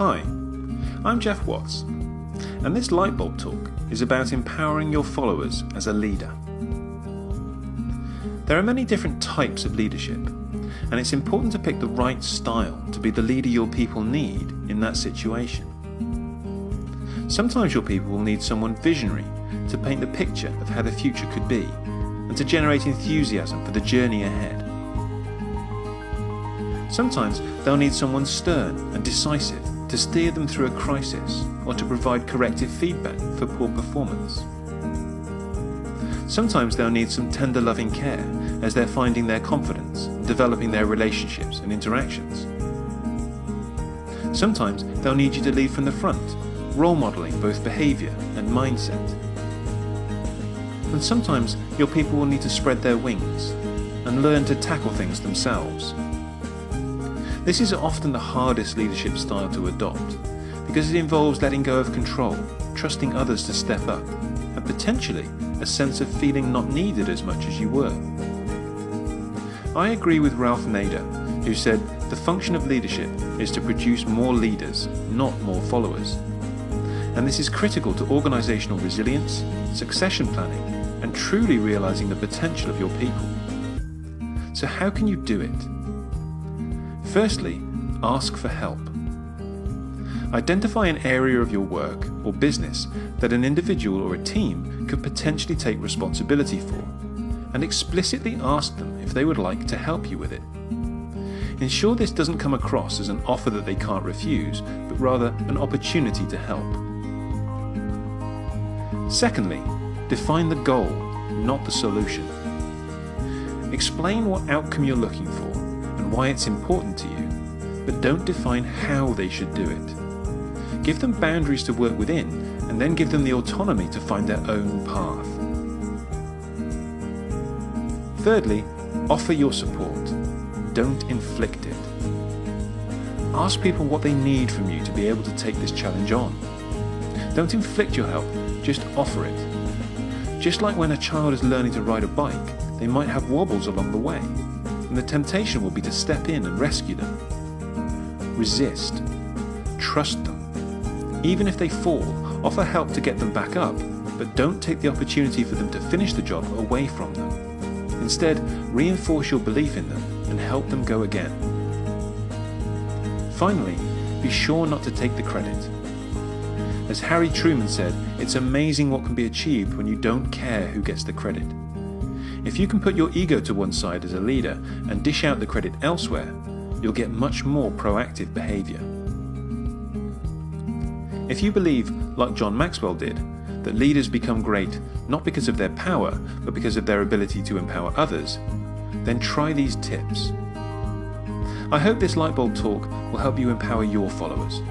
Hi, I'm Jeff Watts, and this Lightbulb Talk is about empowering your followers as a leader. There are many different types of leadership, and it's important to pick the right style to be the leader your people need in that situation. Sometimes your people will need someone visionary to paint the picture of how the future could be and to generate enthusiasm for the journey ahead. Sometimes they'll need someone stern and decisive to steer them through a crisis or to provide corrective feedback for poor performance. Sometimes they'll need some tender loving care as they're finding their confidence, developing their relationships and interactions. Sometimes they'll need you to lead from the front, role modelling both behaviour and mindset. And sometimes your people will need to spread their wings and learn to tackle things themselves. This is often the hardest leadership style to adopt because it involves letting go of control, trusting others to step up, and potentially a sense of feeling not needed as much as you were. I agree with Ralph Nader, who said the function of leadership is to produce more leaders, not more followers. And this is critical to organisational resilience, succession planning, and truly realising the potential of your people. So how can you do it? Firstly, ask for help. Identify an area of your work or business that an individual or a team could potentially take responsibility for, and explicitly ask them if they would like to help you with it. Ensure this doesn't come across as an offer that they can't refuse, but rather an opportunity to help. Secondly, define the goal, not the solution. Explain what outcome you're looking for why it's important to you, but don't define how they should do it. Give them boundaries to work within and then give them the autonomy to find their own path. Thirdly, offer your support. Don't inflict it. Ask people what they need from you to be able to take this challenge on. Don't inflict your help, just offer it. Just like when a child is learning to ride a bike, they might have wobbles along the way, and the temptation will be to step in and rescue them. Resist. Trust them. Even if they fall, offer help to get them back up, but don't take the opportunity for them to finish the job away from them. Instead, reinforce your belief in them and help them go again. Finally, be sure not to take the credit. As Harry Truman said, it's amazing what can be achieved when you don't care who gets the credit. If you can put your ego to one side as a leader and dish out the credit elsewhere, you'll get much more proactive behaviour. If you believe, like John Maxwell did, that leaders become great not because of their power, but because of their ability to empower others, then try these tips. I hope this lightbulb talk will help you empower your followers